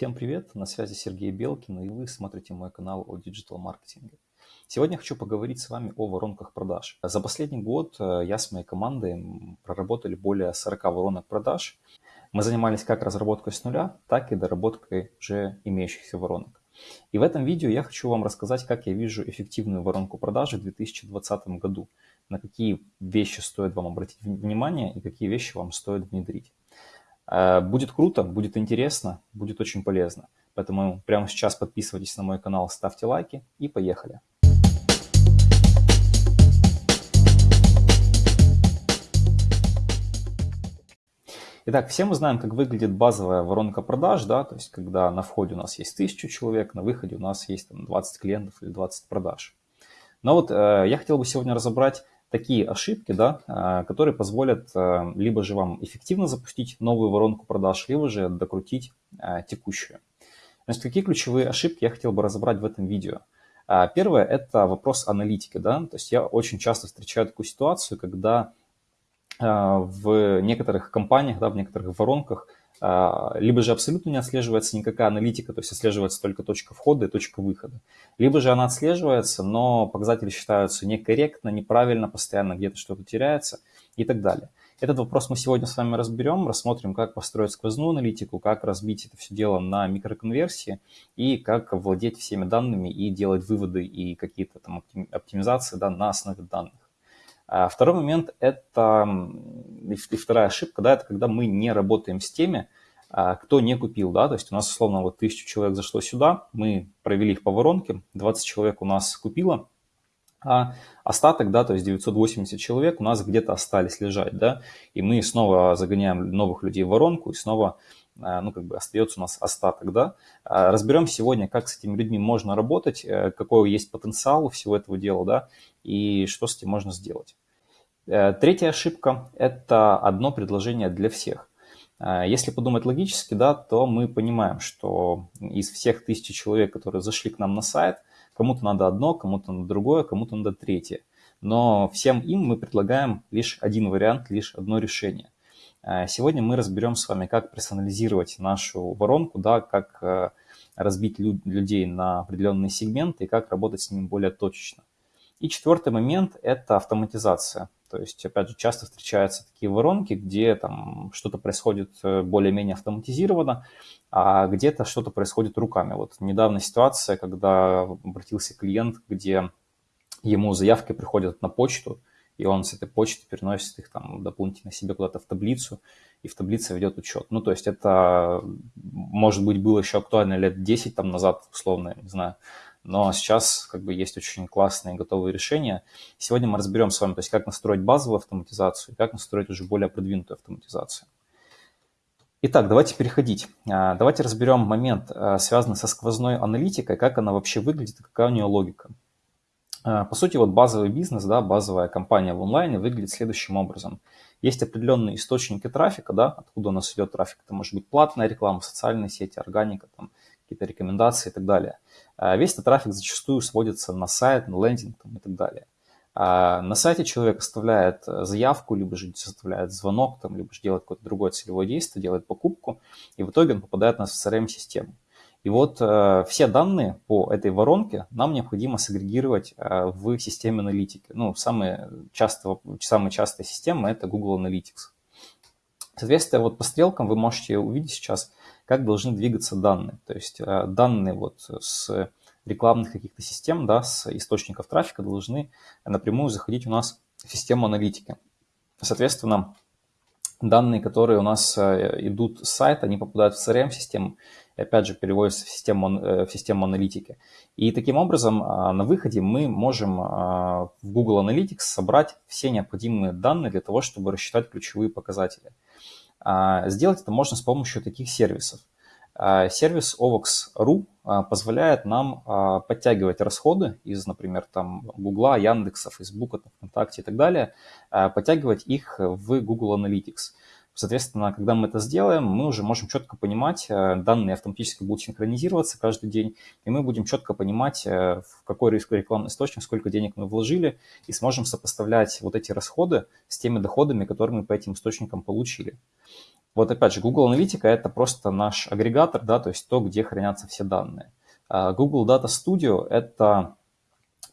Всем привет, на связи Сергей Белкин, и вы смотрите мой канал о диджитал-маркетинге. Сегодня хочу поговорить с вами о воронках продаж. За последний год э, я с моей командой проработали более 40 воронок продаж. Мы занимались как разработкой с нуля, так и доработкой уже имеющихся воронок. И в этом видео я хочу вам рассказать, как я вижу эффективную воронку продажи в 2020 году, на какие вещи стоит вам обратить внимание и какие вещи вам стоит внедрить. Э, будет круто, будет интересно, будет очень полезно. Поэтому прямо сейчас подписывайтесь на мой канал, ставьте лайки и поехали. Итак, все мы знаем, как выглядит базовая воронка продаж, да, то есть когда на входе у нас есть 1000 человек, на выходе у нас есть там, 20 клиентов или 20 продаж. Но вот э, я хотел бы сегодня разобрать такие ошибки, да, а, которые позволят а, либо же вам эффективно запустить новую воронку продаж, либо же докрутить а, текущую. Значит, какие ключевые ошибки я хотел бы разобрать в этом видео? Первое – это вопрос аналитики. Да? То есть я очень часто встречаю такую ситуацию, когда в некоторых компаниях, да, в некоторых воронках – а, либо же абсолютно не отслеживается никакая аналитика, то есть отслеживается только точка входа и точка выхода. Либо же она отслеживается, но показатели считаются некорректно, неправильно, постоянно где-то что-то теряется и так далее. Этот вопрос мы сегодня с вами разберем, рассмотрим, как построить сквозную аналитику, как разбить это все дело на микроконверсии и как владеть всеми данными и делать выводы и какие-то там оптимизации да, на основе данных. А второй момент – это и вторая ошибка, да, это когда мы не работаем с теми, а, кто не купил, да, то есть у нас, условно, вот тысячу человек зашло сюда, мы провели их по воронке, 20 человек у нас купило, а остаток, да, то есть 980 человек у нас где-то остались лежать, да, и мы снова загоняем новых людей в воронку, и снова, а, ну, как бы остается у нас остаток, да. Разберем сегодня, как с этими людьми можно работать, э, какой есть потенциал у всего этого дела, да, и что с этим можно сделать. Э, третья ошибка – это одно предложение для всех. Э, если подумать логически, да, то мы понимаем, что из всех тысячи человек, которые зашли к нам на сайт, кому-то надо одно, кому-то надо другое, кому-то надо третье. Но всем им мы предлагаем лишь один вариант, лишь одно решение. Э, сегодня мы разберем с вами, как персонализировать нашу воронку, да, как разбить людей на определенные сегменты и как работать с ними более точечно. И четвертый момент – это автоматизация. То есть, опять же, часто встречаются такие воронки, где там что-то происходит э, более-менее автоматизированно, а где-то что-то происходит руками. Вот недавно ситуация, когда обратился клиент, где ему заявки приходят на почту, и он с этой почты переносит их там дополнительно себе куда-то в таблицу, и в таблице ведет учет. Ну, то есть это, может быть, было еще актуально лет 10 там назад, условно, не знаю, но сейчас как бы есть очень классные готовые решения. Сегодня мы разберем с вами, то есть как настроить базовую автоматизацию как настроить уже более продвинутую автоматизацию. Итак, давайте переходить. А, давайте разберем момент, а, связанный со сквозной аналитикой, как она вообще выглядит какая у нее логика. А, по сути, вот базовый бизнес, да, базовая компания в онлайне выглядит следующим образом. Есть определенные источники трафика, да, откуда у нас идет трафик. Это может быть платная реклама, социальные сети, органика, какие-то рекомендации и так далее. А весь этот трафик зачастую сводится на сайт, на лендинг там, и так далее. А на сайте человек оставляет заявку, либо же составляет звонок, там, либо же делает какое-то другое целевое действие, делает покупку, и в итоге он попадает на CRM-систему. И вот э, все данные по этой воронке нам необходимо сагрегировать э, в системе аналитики. Ну, самые, часто, самые частые системы – это Google Analytics. Соответственно, вот по стрелкам вы можете увидеть сейчас, как должны двигаться данные. То есть э, данные вот с рекламных каких-то систем, да, с источников трафика должны напрямую заходить у нас в систему аналитики. Соответственно, данные, которые у нас э, идут с сайта, они попадают в CRM-систему и опять же переводятся в систему, э, в систему аналитики. И таким образом на выходе мы можем в Google Analytics собрать все необходимые данные для того, чтобы рассчитать ключевые показатели. А, сделать это можно с помощью таких сервисов. А, сервис OVOX.ru а, позволяет нам подтягивать расходы из, например, там Гугла, Яндекса, Фейсбука, ВКонтакте и так далее, подтягивать их в Google Analytics. Соответственно, когда мы это сделаем, мы уже можем четко понимать, э, данные автоматически будут синхронизироваться каждый день, и мы будем четко понимать, э, в какой рекламный источник, сколько денег мы вложили, и сможем сопоставлять вот эти расходы с теми доходами, которые мы по этим источникам получили. Вот опять же, Google Аналитика – это просто наш агрегатор, да, то есть то, где хранятся все данные. А Google Data Studio – это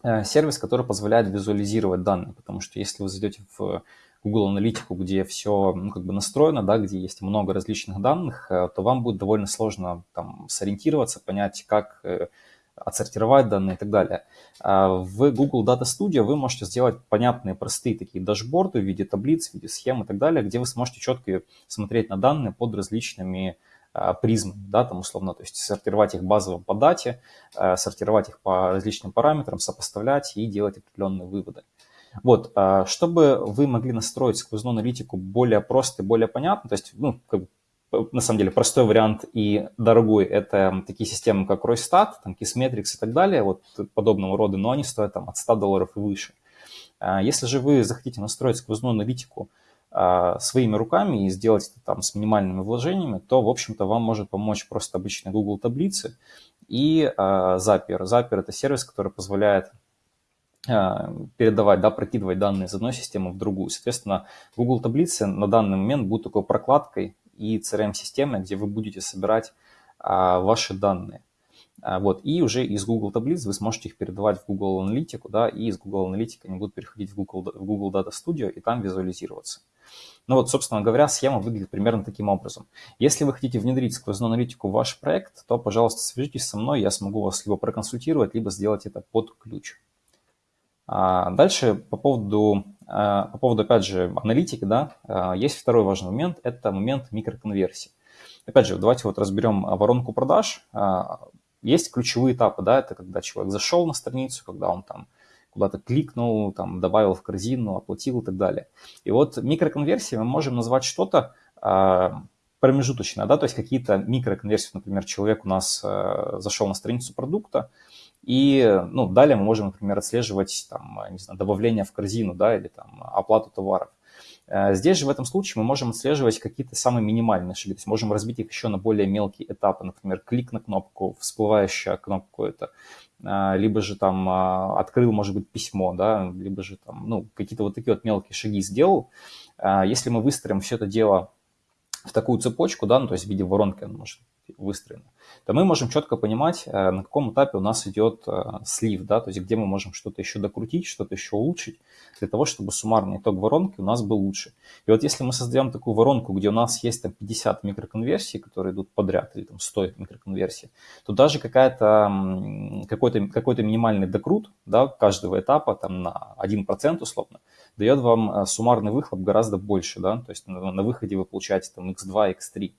э, сервис, который позволяет визуализировать данные, потому что если вы зайдете в Google Аналитику, где все ну, как бы настроено, да, где есть много различных данных, э, то вам будет довольно сложно там сориентироваться, понять, как э, отсортировать данные и так далее. А в Google Data Studio вы можете сделать понятные, простые такие дашборды в виде таблиц, в виде схем и так далее, где вы сможете четко смотреть на данные под различными а, призмами, да, там условно, то есть сортировать их базово по дате, а, сортировать их по различным параметрам, сопоставлять и делать определенные выводы. Вот, чтобы вы могли настроить сквозную аналитику более просто и более понятно, то есть, ну, как на самом деле простой вариант и дорогой – это такие системы, как Roystat, там, Kissmetrics и так далее, вот подобного рода, но они стоят там от 100 долларов и выше. А, если же вы захотите настроить сквозную аналитику а, своими руками и сделать это там с минимальными вложениями, то, в общем-то, вам может помочь просто обычные Google таблицы и а, Zapier. Zapier – это сервис, который позволяет передавать, да, прокидывать данные из одной системы в другую. Соответственно, Google таблицы на данный момент будут такой прокладкой и CRM-системы, где вы будете собирать а, ваши данные. А, вот, и уже из Google таблиц вы сможете их передавать в Google Аналитику, да, и из Google Аналитики они будут переходить в Google, в Google Data Studio и там визуализироваться. Ну вот, собственно говоря, схема выглядит примерно таким образом. Если вы хотите внедрить сквозную аналитику в ваш проект, то, пожалуйста, свяжитесь со мной, я смогу вас либо проконсультировать, либо сделать это под ключ. А дальше по поводу, а, по поводу, опять же, аналитики, да, а, есть второй важный момент, это момент микроконверсии. Опять же, давайте вот разберем воронку продаж. Есть ключевые этапы, да, это когда человек зашел на страницу, когда он там куда-то кликнул, там, добавил в корзину, оплатил и так далее. И вот микроконверсии мы можем назвать что-то промежуточное, да, то есть какие-то микроконверсии, например, человек у нас зашел на страницу продукта, и ну, далее мы можем, например, отслеживать там, не знаю, добавление в корзину да, или там, оплату товаров. Э, здесь же в этом случае мы можем отслеживать какие-то самые минимальные шаги, то есть можем разбить их еще на более мелкие этапы, например, клик на кнопку, всплывающая кнопку это, э, либо же там э, открыл, может быть, письмо, да, либо же там, ну, какие-то вот такие вот мелкие шаги сделал. Если мы выстроим все это дело в такую цепочку, да, ну, то есть в виде воронки оно может выстроено, то мы можем четко понимать, э, на каком этапе у нас идет э, слив, да, то есть где мы можем что-то еще докрутить, что-то еще улучшить, для того, чтобы суммарный итог воронки у нас был лучше. И вот если мы создаем такую воронку, где у нас есть там 50 микроконверсий, которые идут подряд, или там 100 микроконверсий, то даже какая-то, какой-то, какой-то минимальный докрут да, каждого этапа там на 1% условно, дает вам э, суммарный выхлоп гораздо больше, да, то есть на, на выходе вы получаете там x2, x3.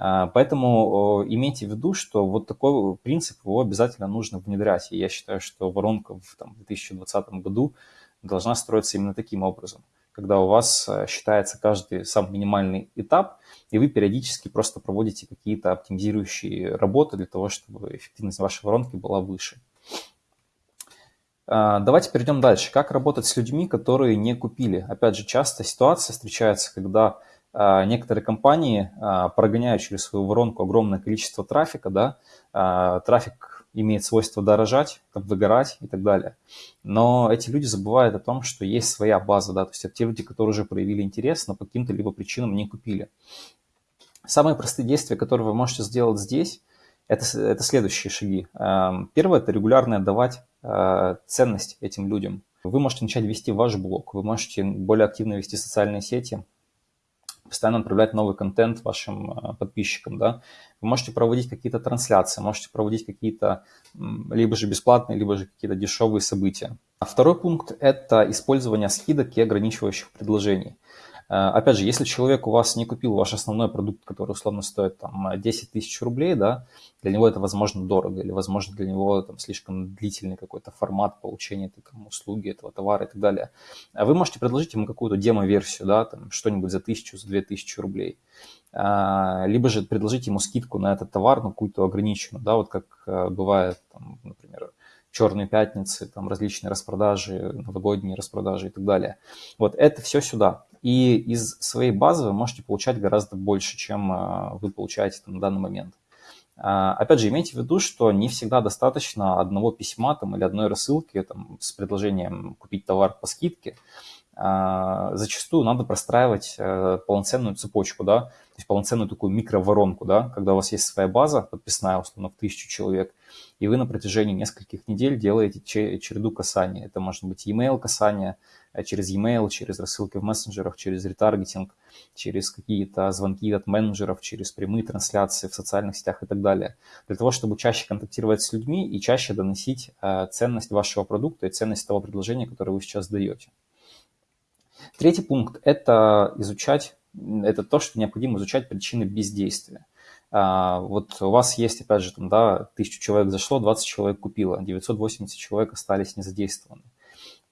А, поэтому имейте в виду, что вот такой принцип его обязательно нужно внедрять. И я считаю, что воронка в там, 2020 году должна строиться именно таким образом, когда у вас э, считается каждый самый минимальный этап, и вы периодически просто проводите какие-то оптимизирующие работы для того, чтобы эффективность вашей воронки была выше. А, давайте перейдем дальше. Как работать с людьми, которые не купили? Опять же, часто ситуация встречается, когда некоторые компании а, прогоняют через свою воронку огромное количество трафика, да, а, трафик имеет свойство дорожать, выгорать и так далее. Но эти люди забывают о том, что есть своя база, да, то есть это те люди, которые уже проявили интерес, но по каким-то либо причинам не купили. Самые простые действия, которые вы можете сделать здесь, это, это следующие шаги. Первое – это регулярно отдавать ценность этим людям. Вы можете начать вести ваш блог, вы можете более активно вести социальные сети, постоянно отправлять новый контент вашим э, подписчикам, да. Вы можете проводить какие-то трансляции, можете проводить какие-то либо же бесплатные, либо же какие-то дешевые события. А второй пункт – это использование скидок и ограничивающих предложений. Э, опять же, если человек у вас не купил ваш основной продукт, который условно стоит там 10 тысяч рублей, да, для него это, возможно, дорого, или, возможно, для него там слишком длительный какой-то формат получения этой там, услуги, этого товара и так далее. А вы можете предложить ему какую-то демо-версию, да, там что-нибудь за тысячу, за две тысячи рублей. А, либо же предложить ему скидку на этот товар, ну, какую-то ограниченную, да, вот как э, бывает, там, например, черные пятницы, там различные распродажи, новогодние распродажи и так далее. Вот это все сюда. И из своей базы вы можете получать гораздо больше, чем а, вы получаете там, на данный момент. А, опять же, имейте в виду, что не всегда достаточно одного письма там, или одной рассылки там, с предложением купить товар по скидке. А, зачастую надо простраивать э, полноценную цепочку, да, то есть полноценную такую микроворонку, да, когда у вас есть своя база подписная, условно, в тысячу человек, и вы на протяжении нескольких недель делаете череду касаний. Это может быть email касания, э, через e-mail, через рассылки в мессенджерах, через ретаргетинг, через какие-то звонки от менеджеров, через прямые трансляции в социальных сетях и так далее. Для того, чтобы чаще контактировать с людьми и чаще доносить э, ценность вашего продукта и ценность того предложения, которое вы сейчас даете. Третий пункт – это изучать, это то, что необходимо изучать причины бездействия. А, вот у вас есть, опять же, там, да, тысячу человек зашло, 20 человек купило, 980 человек остались незадействованы.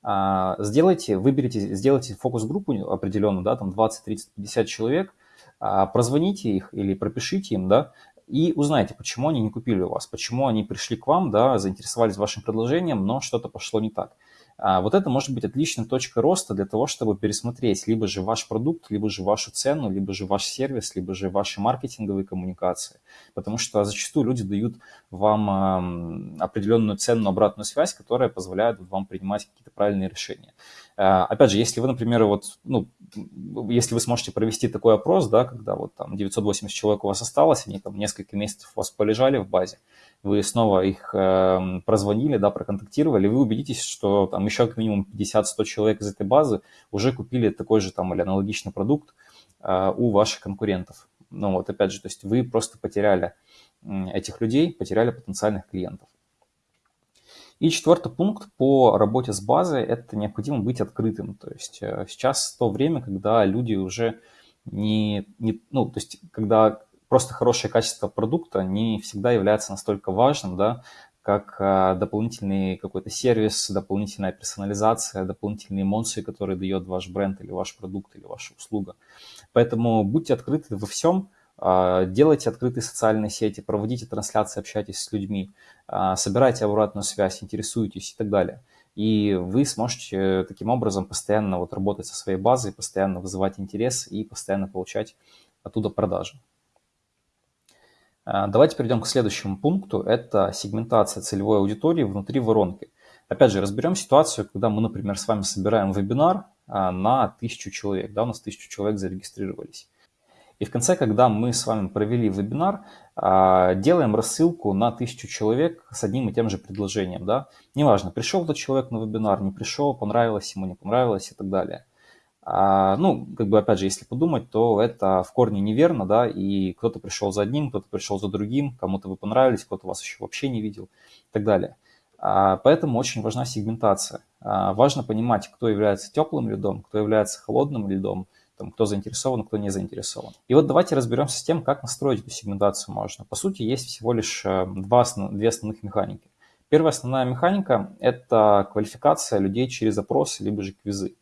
А, сделайте, выберите, сделайте фокус-группу определенную, да, там 20, 30, 50 человек, а, прозвоните их или пропишите им, да, и узнайте, почему они не купили у вас, почему они пришли к вам, да, заинтересовались вашим предложением, но что-то пошло не так. А вот это может быть отличной точкой роста для того, чтобы пересмотреть либо же ваш продукт, либо же вашу цену, либо же ваш сервис, либо же ваши маркетинговые коммуникации. Потому что зачастую люди дают вам определенную ценную обратную связь, которая позволяет вам принимать какие-то правильные решения. А, опять же, если вы, например, вот, ну, если вы сможете провести такой опрос, да, когда вот там 980 человек у вас осталось, они там несколько месяцев у вас полежали в базе, вы снова их э, прозвонили, да, проконтактировали, вы убедитесь, что там еще как минимум 50-100 человек из этой базы уже купили такой же там или аналогичный продукт э, у ваших конкурентов. Ну вот, опять же, то есть вы просто потеряли этих людей, потеряли потенциальных клиентов. И четвертый пункт по работе с базой – это необходимо быть открытым. То есть э, сейчас то время, когда люди уже не, не ну, то есть когда просто хорошее качество продукта не всегда является настолько важным, да, как а, дополнительный какой-то сервис, дополнительная персонализация, дополнительные эмоции, которые дает ваш бренд или ваш продукт или ваша услуга. Поэтому будьте открыты во всем, а, делайте открытые социальные сети, проводите трансляции, общайтесь с людьми, а, собирайте обратную связь, интересуйтесь и так далее. И вы сможете таким образом постоянно вот работать со своей базой, постоянно вызывать интерес и постоянно получать оттуда продажи. А, давайте перейдем к следующему пункту. Это сегментация целевой аудитории внутри воронки. Опять же, разберем ситуацию, когда мы, например, с вами собираем вебинар а, на тысячу человек. Да, у нас тысячу человек зарегистрировались. И в конце, когда мы с вами провели вебинар, а, делаем рассылку на тысячу человек с одним и тем же предложением. Да? Неважно, пришел этот человек на вебинар, не пришел, понравилось ему, не понравилось и так далее. А, ну, как бы, опять же, если подумать, то это в корне неверно, да, и кто-то пришел за одним, кто-то пришел за другим, кому-то вы понравились, кто-то вас еще вообще не видел и так далее. А, поэтому очень важна сегментация. А, важно понимать, кто является теплым льдом, кто является холодным льдом, там, кто заинтересован, кто не заинтересован. И вот давайте разберемся с тем, как настроить эту сегментацию можно. По сути, есть всего лишь э, два, две основных механики. Первая основная механика – это квалификация людей через опросы, либо же квизы.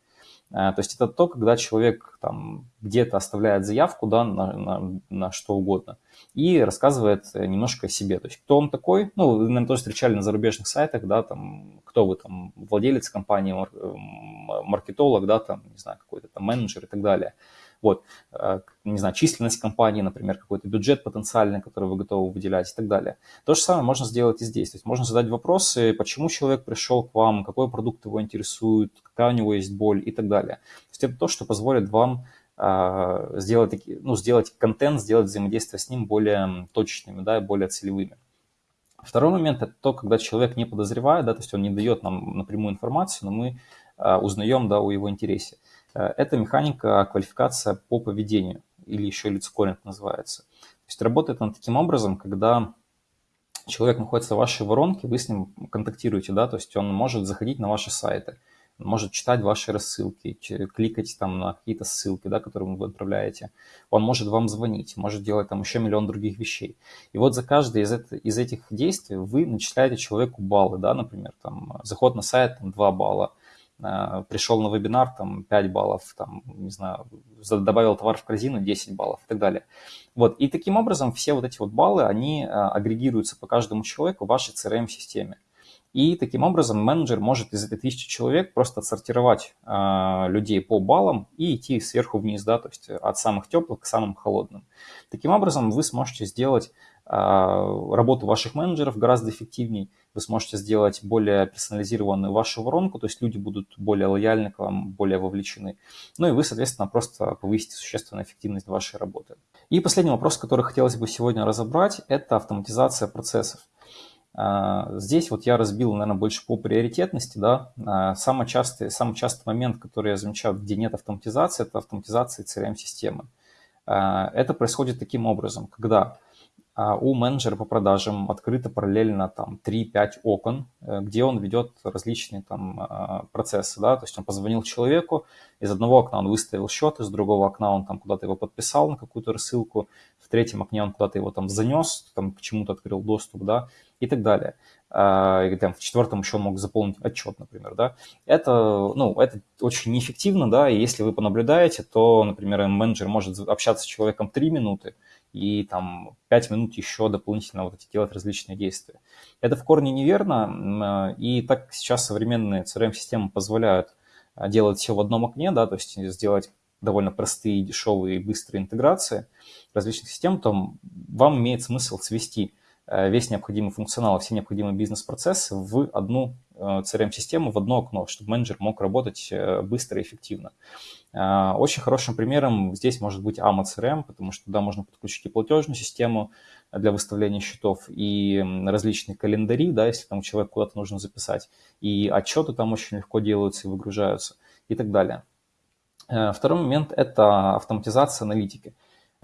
Э, то есть это то, когда человек там где-то оставляет заявку да, на, на, на что угодно и рассказывает немножко о себе. То есть кто он такой, ну, вы, наверное, тоже встречали на зарубежных сайтах, да, там, кто вы, там, владелец компании, маркетолог, да, там, не знаю, какой-то там менеджер и так далее. Вот, э, не знаю, численность компании, например, какой-то бюджет потенциальный, который вы готовы выделять и так далее. То же самое можно сделать и здесь. То есть можно задать вопросы, почему человек пришел к вам, какой продукт его интересует, какая у него есть боль и так далее. То есть это то, что позволит вам э, сделать, ну, сделать контент, сделать взаимодействие с ним более точными, да, более целевыми. Второй момент – это то, когда человек не подозревает, да, то есть он не дает нам напрямую информацию, но мы э, узнаем да, о его интересе. Э, это механика квалификация по поведению, или еще лицкоринг называется. То есть работает она таким образом, когда человек находится в вашей воронке, вы с ним контактируете, да, то есть он может заходить на ваши сайты, может читать ваши рассылки, кликать там на какие-то ссылки, да, которые вы отправляете. Он может вам звонить, может делать там еще миллион других вещей. И вот за каждое из, это, из этих действий вы начисляете человеку баллы, да, например, там заход на сайт там, 2 балла, пришел на вебинар, там 5 баллов, там, не знаю, добавил товар в корзину 10 баллов и так далее. Вот, и таким образом все вот эти вот баллы, они э, агрегируются по каждому человеку в вашей CRM-системе. И таким образом менеджер может из этой тысячи человек просто отсортировать э, людей по баллам и идти сверху вниз, да, то есть от самых теплых к самым холодным. Таким образом вы сможете сделать э, работу ваших менеджеров гораздо эффективнее, вы сможете сделать более персонализированную вашу воронку, то есть люди будут более лояльны к вам, более вовлечены. Ну и вы, соответственно, просто повысите существенно эффективность вашей работы. И последний вопрос, который хотелось бы сегодня разобрать, это автоматизация процессов. А, здесь вот я разбил, наверное, больше по приоритетности. Да? А, самый частый, самый частый момент, который я замечаю, где нет автоматизации, это автоматизация CRM-системы. А, это происходит таким образом, когда у менеджера по продажам открыто параллельно там 3-5 окон, э, где он ведет различные там процессы, да, то есть он позвонил человеку, из одного окна он выставил счет, из другого окна он там куда-то его подписал на какую-то рассылку, в третьем окне он куда-то его там занес, там к чему-то открыл доступ, да, и так далее. А, и там в четвертом еще мог заполнить отчет, например, да. Это, ну, это очень неэффективно, да, и если вы понаблюдаете, то, например, менеджер может общаться с человеком 3 минуты, и там 5 минут еще дополнительно вот эти делать различные действия. Это в корне неверно, э, и так сейчас современные CRM-системы позволяют э, делать все в одном окне, да, то есть сделать довольно простые, дешевые и быстрые интеграции различных систем, то вам имеет смысл свести весь необходимый функционал, все необходимые бизнес-процессы в одну CRM-систему, э, в одно окно, чтобы менеджер мог работать э, быстро и эффективно. Очень хорошим примером здесь может быть AMA CRM, потому что туда можно подключить и платежную систему для выставления счетов, и различные календари, да, если там человек куда-то нужно записать, и отчеты там очень легко делаются и выгружаются, и так далее. Второй момент – это автоматизация аналитики.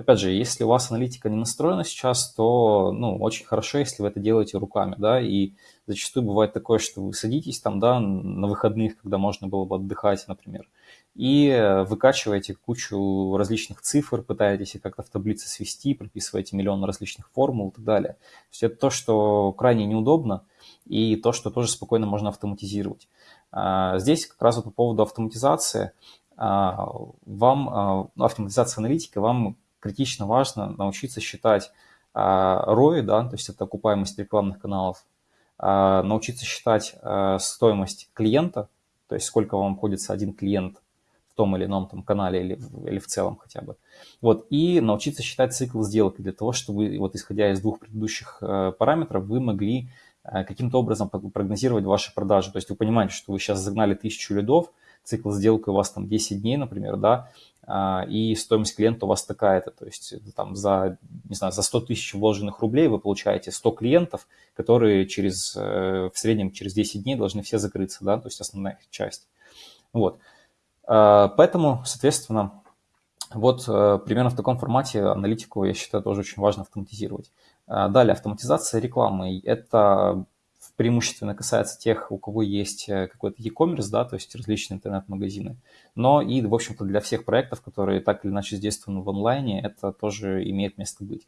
Опять же, если у вас аналитика не настроена сейчас, то ну, очень хорошо, если вы это делаете руками, да, и зачастую бывает такое, что вы садитесь там, да, на выходных, когда можно было бы отдыхать, например, и выкачиваете кучу различных цифр, пытаетесь их как-то в таблице свести, прописываете миллион различных формул и так далее. То есть это то, что крайне неудобно, и то, что тоже спокойно можно автоматизировать. А, здесь как раз вот по поводу автоматизации, а, вам, а, ну, автоматизация аналитика вам критично важно научиться считать ROI, да, то есть это окупаемость рекламных каналов, а, научиться считать а, стоимость клиента, то есть сколько вам обходится один клиент в том или ином там канале или, или в целом хотя бы. Вот, и научиться считать цикл сделки для того, чтобы, вот исходя из двух предыдущих э, параметров, вы могли э, каким-то образом прогнозировать ваши продажи. То есть вы понимаете, что вы сейчас загнали тысячу лидов, цикл сделки у вас там 10 дней, например, да, а, и стоимость клиента у вас такая-то, то есть там за, не знаю, за 100 тысяч вложенных рублей вы получаете 100 клиентов, которые через, э, в среднем через 10 дней должны все закрыться, да, то есть основная их часть. Вот. А, поэтому, соответственно, вот э, примерно в таком формате аналитику, я считаю, тоже очень важно автоматизировать. А, далее, автоматизация рекламы. Это преимущественно касается тех, у кого есть э, какой-то e-commerce, да, то есть различные интернет-магазины. Но и, в общем-то, для всех проектов, которые так или иначе задействованы в онлайне, это тоже имеет место быть.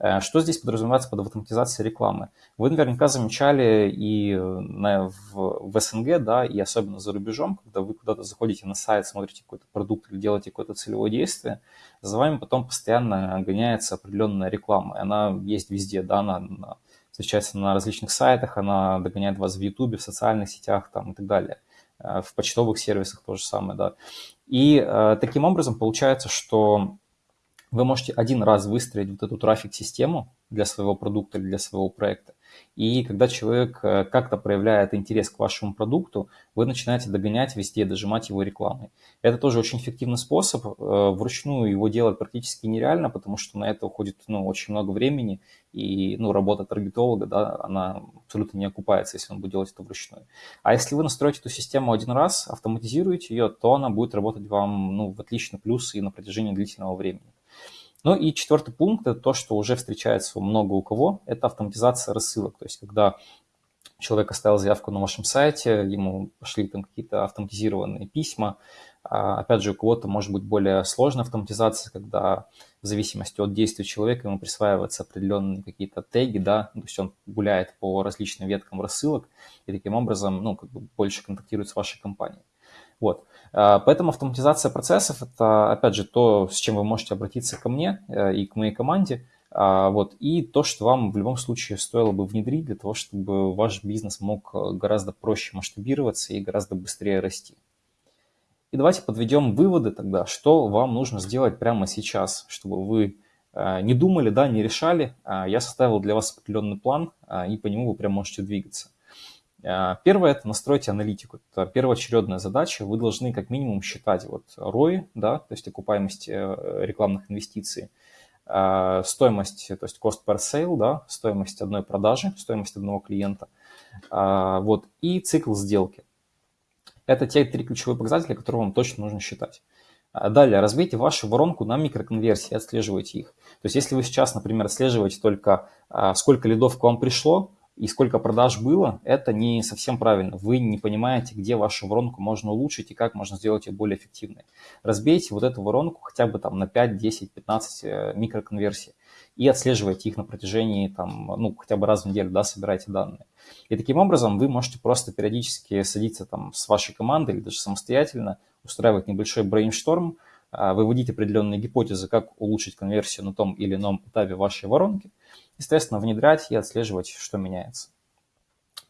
Э, что здесь подразумевается под автоматизацией рекламы? Вы наверняка замечали и на, в, СНГ, да, и особенно за рубежом, когда вы куда-то заходите на сайт, смотрите какой-то продукт или делаете какое-то целевое действие, за вами потом постоянно гоняется определенная реклама. Она есть везде, да, на, на встречается на различных сайтах, она догоняет вас в YouTube, в социальных сетях там, и так далее. Э, в почтовых сервисах то же самое, да. И э, таким образом получается, что вы можете один раз выстроить вот эту трафик-систему для своего продукта или для своего проекта, и когда человек э, как-то проявляет интерес к вашему продукту, вы начинаете догонять везде, дожимать его рекламой. Это тоже очень эффективный способ. Э, вручную его делать практически нереально, потому что на это уходит ну, очень много времени, и ну, работа таргетолога, да, она абсолютно не окупается, если он будет делать это вручную. А если вы настроите эту систему один раз, автоматизируете ее, то она будет работать вам ну, в отличный плюс и на протяжении длительного времени. Ну и четвертый пункт – это то, что уже встречается много у кого, это автоматизация рассылок. То есть когда человек оставил заявку на вашем сайте, ему пошли там какие-то автоматизированные письма. А, опять же, у кого-то может быть более сложная автоматизация, когда в зависимости от действия человека ему присваиваются определенные какие-то теги, да, то есть он гуляет по различным веткам рассылок и таким образом, ну, как бы больше контактирует с вашей компанией. Вот. А, поэтому автоматизация процессов – это, опять же, то, с чем вы можете обратиться ко мне э, и к моей команде. А, вот, и то, что вам в любом случае стоило бы внедрить для того, чтобы ваш бизнес мог э, гораздо проще масштабироваться и гораздо быстрее расти. И давайте подведем выводы тогда, что вам нужно сделать прямо сейчас, чтобы вы э, не думали, да, не решали. А я составил для вас определенный план, и по нему вы прям можете двигаться. Первое – это настройте аналитику. Это первоочередная задача. Вы должны как минимум считать вот ROI, да, то есть окупаемость э, рекламных инвестиций, Э, стоимость, то есть cost per sale, да, стоимость одной продажи, стоимость одного клиента, э, вот, и цикл сделки. Это те три ключевые показатели, которые вам точно нужно считать. Э, далее, разбейте вашу воронку на микроконверсии, отслеживайте их. То есть, если вы сейчас, например, отслеживаете только, сколько лидов к вам пришло, и сколько продаж было, это не совсем правильно. Вы не понимаете, где вашу воронку можно улучшить и как можно сделать ее более эффективной. Разбейте вот эту воронку хотя бы там на 5, 10, 15 микроконверсий и отслеживайте их на протяжении там, ну, хотя бы раз в неделю, да, собирайте данные. И таким образом вы можете просто периодически садиться там с вашей командой или даже самостоятельно, устраивать небольшой брейншторм, а, выводить определенные гипотезы, как улучшить конверсию на том или ином этапе вашей воронки, естественно, внедрять и отслеживать, что меняется.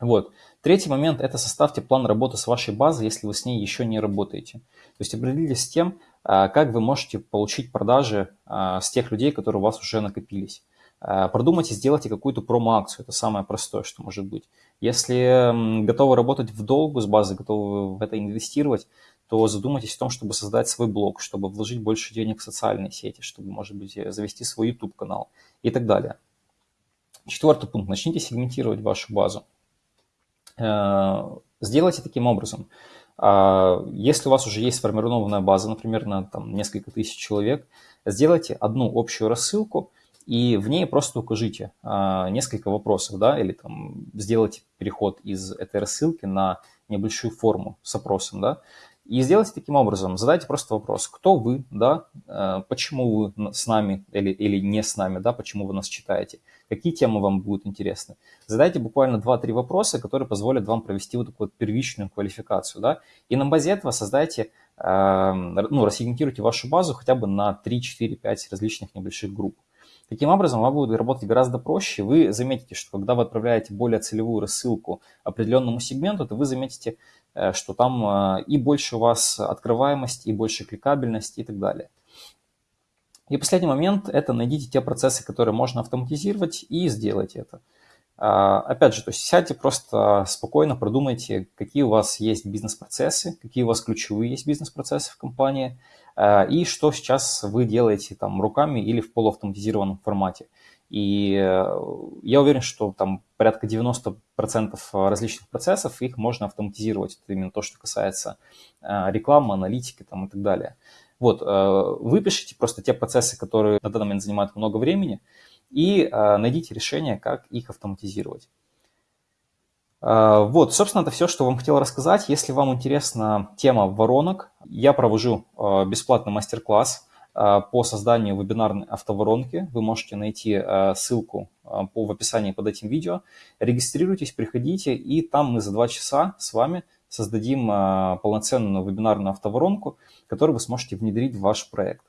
Вот. Третий момент – это составьте план работы с вашей базой, если вы с ней еще не работаете. То есть определитесь с тем, а, как вы можете получить продажи а, с тех людей, которые у вас уже накопились. Продумайте, сделайте какую-то промо-акцию. Это самое простое, что может быть. Если готовы работать в долгу с базой, готовы в это инвестировать, то задумайтесь о том, чтобы создать свой блог, чтобы вложить больше денег в социальные сети, чтобы, может быть, завести свой YouTube-канал и так далее. Четвертый пункт. Начните сегментировать вашу базу. Э, сделайте таким образом. А, если у вас уже есть сформированная база, например, на там, несколько тысяч человек, сделайте одну общую рассылку и в ней просто укажите а, несколько вопросов, да, или там сделайте переход из этой рассылки на небольшую форму с опросом, да, и сделайте таким образом, задайте просто вопрос, кто вы, да, э, почему вы с нами или, или не с нами, да, почему вы нас читаете, какие темы вам будут интересны. Задайте буквально 2-3 вопроса, которые позволят вам провести вот такую вот первичную квалификацию, да, и на базе этого создайте, э, ну, рассегментируйте вашу базу хотя бы на 3, 4, 5 различных небольших групп. Таким образом, вам будет работать гораздо проще. Вы заметите, что когда вы отправляете более целевую рассылку определенному сегменту, то вы заметите, что там э, и больше у вас открываемость, и больше кликабельность и так далее. И последний момент – это найдите те процессы, которые можно автоматизировать, и сделайте это. А, опять же, то есть сядьте просто спокойно, продумайте, какие у вас есть бизнес-процессы, какие у вас ключевые есть бизнес-процессы в компании, и что сейчас вы делаете там руками или в полуавтоматизированном формате. И э, я уверен, что там порядка 90% различных процессов, их можно автоматизировать. Это именно то, что касается рекламы, аналитики там, и так далее. Вот, э, выпишите просто те процессы, которые на данный момент занимают много времени, и э, найдите решение, как их автоматизировать. Э, вот, собственно, это все, что вам хотел рассказать. Если вам интересна тема воронок, я провожу э, бесплатный мастер-класс по созданию вебинарной автоворонки. Вы можете найти ссылку по, в описании под этим видео. Регистрируйтесь, приходите, и там мы за два часа с вами создадим полноценную вебинарную автоворонку, которую вы сможете внедрить в ваш проект.